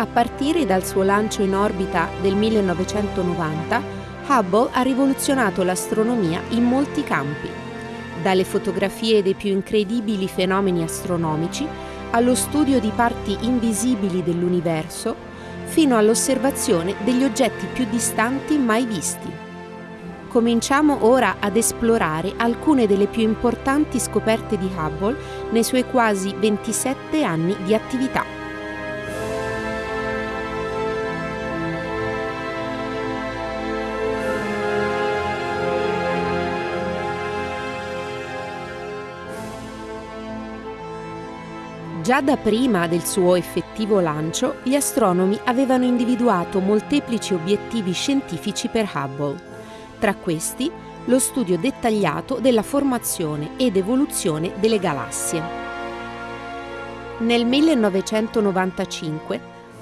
A partire dal suo lancio in orbita del 1990, Hubble ha rivoluzionato l'astronomia in molti campi, dalle fotografie dei più incredibili fenomeni astronomici allo studio di parti invisibili dell'universo, fino all'osservazione degli oggetti più distanti mai visti. Cominciamo ora ad esplorare alcune delle più importanti scoperte di Hubble nei suoi quasi 27 anni di attività. Già da prima del suo effettivo lancio, gli astronomi avevano individuato molteplici obiettivi scientifici per Hubble. Tra questi, lo studio dettagliato della formazione ed evoluzione delle galassie. Nel 1995,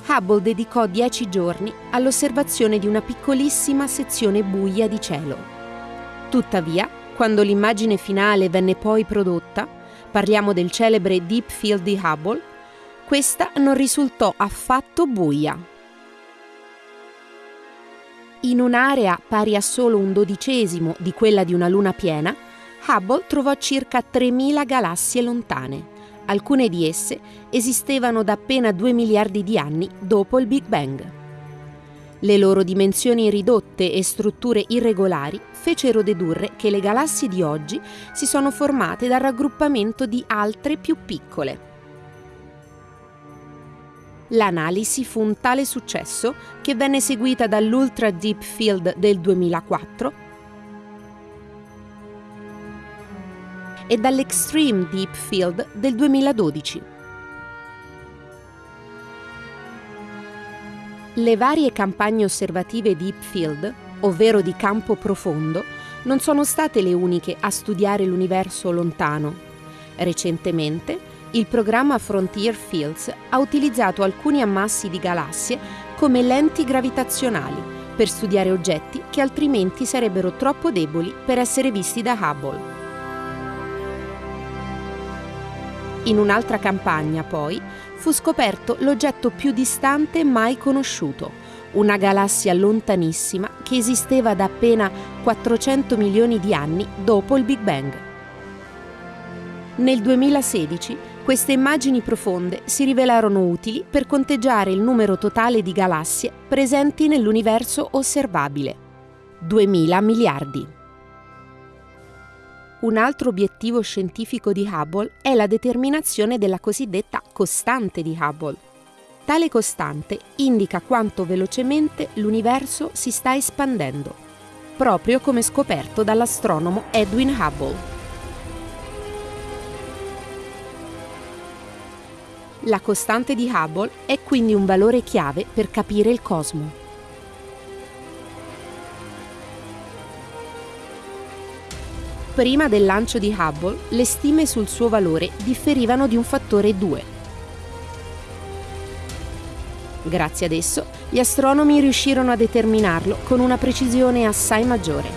Hubble dedicò dieci giorni all'osservazione di una piccolissima sezione buia di cielo. Tuttavia, quando l'immagine finale venne poi prodotta, parliamo del celebre Deep Field di Hubble, questa non risultò affatto buia. In un'area pari a solo un dodicesimo di quella di una luna piena, Hubble trovò circa 3.000 galassie lontane. Alcune di esse esistevano da appena 2 miliardi di anni dopo il Big Bang. Le loro dimensioni ridotte e strutture irregolari fecero dedurre che le galassie di oggi si sono formate dal raggruppamento di altre più piccole. L'analisi fu un tale successo che venne seguita dall'Ultra Deep Field del 2004 e dall'Extreme Deep Field del 2012. Le varie campagne osservative Deep Field, ovvero di campo profondo, non sono state le uniche a studiare l'universo lontano. Recentemente, il programma Frontier Fields ha utilizzato alcuni ammassi di galassie come lenti gravitazionali per studiare oggetti che altrimenti sarebbero troppo deboli per essere visti da Hubble. In un'altra campagna, poi, fu scoperto l'oggetto più distante mai conosciuto, una galassia lontanissima che esisteva da appena 400 milioni di anni dopo il Big Bang. Nel 2016 queste immagini profonde si rivelarono utili per conteggiare il numero totale di galassie presenti nell'universo osservabile. 2000 miliardi. Un altro obiettivo scientifico di Hubble è la determinazione della cosiddetta costante di Hubble. Tale costante indica quanto velocemente l'universo si sta espandendo, proprio come scoperto dall'astronomo Edwin Hubble. La costante di Hubble è quindi un valore chiave per capire il cosmo. Prima del lancio di Hubble, le stime sul suo valore differivano di un fattore 2. Grazie ad esso, gli astronomi riuscirono a determinarlo con una precisione assai maggiore.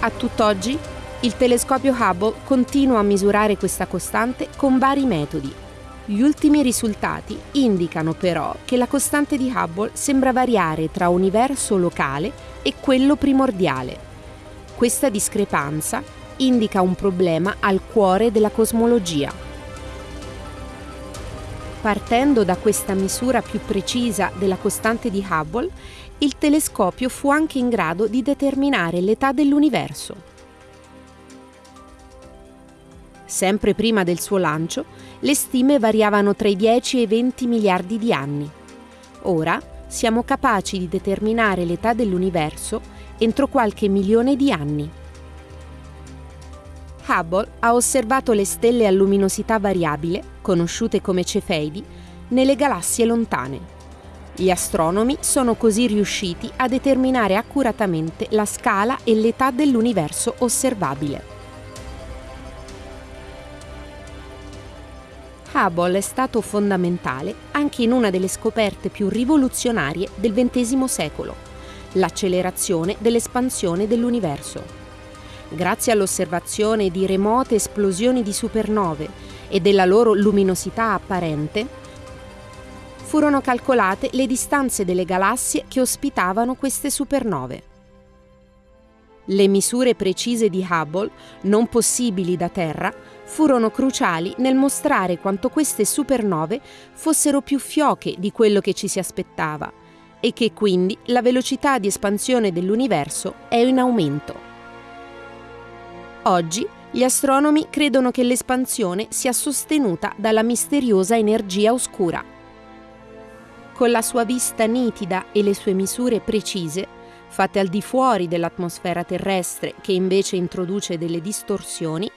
A tutt'oggi, il telescopio Hubble continua a misurare questa costante con vari metodi gli ultimi risultati indicano però che la costante di Hubble sembra variare tra universo locale e quello primordiale. Questa discrepanza indica un problema al cuore della cosmologia. Partendo da questa misura più precisa della costante di Hubble, il telescopio fu anche in grado di determinare l'età dell'universo. Sempre prima del suo lancio, le stime variavano tra i 10 e i 20 miliardi di anni. Ora siamo capaci di determinare l'età dell'universo entro qualche milione di anni. Hubble ha osservato le stelle a luminosità variabile, conosciute come cefeidi, nelle galassie lontane. Gli astronomi sono così riusciti a determinare accuratamente la scala e l'età dell'universo osservabile. Hubble è stato fondamentale anche in una delle scoperte più rivoluzionarie del XX secolo, l'accelerazione dell'espansione dell'universo. grazie all'osservazione di remote esplosioni di supernove e della loro luminosità apparente, furono calcolate le distanze delle galassie che ospitavano queste supernove. Le misure precise di Hubble, non possibili da Terra, furono cruciali nel mostrare quanto queste supernove fossero più fioche di quello che ci si aspettava e che quindi la velocità di espansione dell'universo è in aumento. Oggi gli astronomi credono che l'espansione sia sostenuta dalla misteriosa energia oscura. Con la sua vista nitida e le sue misure precise, fatte al di fuori dell'atmosfera terrestre che invece introduce delle distorsioni,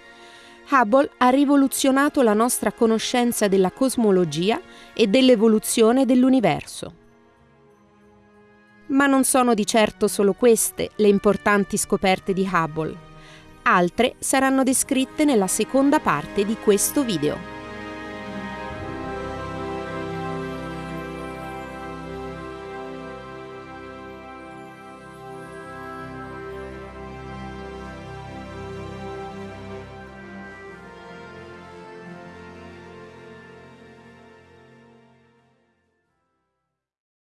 Hubble ha rivoluzionato la nostra conoscenza della cosmologia e dell'evoluzione dell'universo. Ma non sono di certo solo queste le importanti scoperte di Hubble. Altre saranno descritte nella seconda parte di questo video.